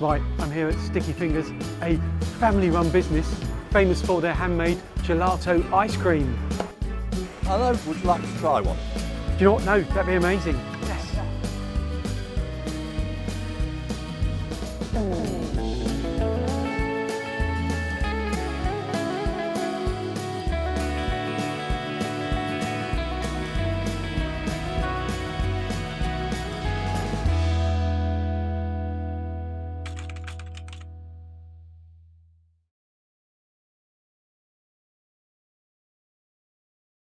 Right, I'm here at Sticky Fingers, a family-run business famous for their handmade gelato ice cream. Hello, would you like to try one? Do you know what? No, that'd be amazing. Yes. Ooh.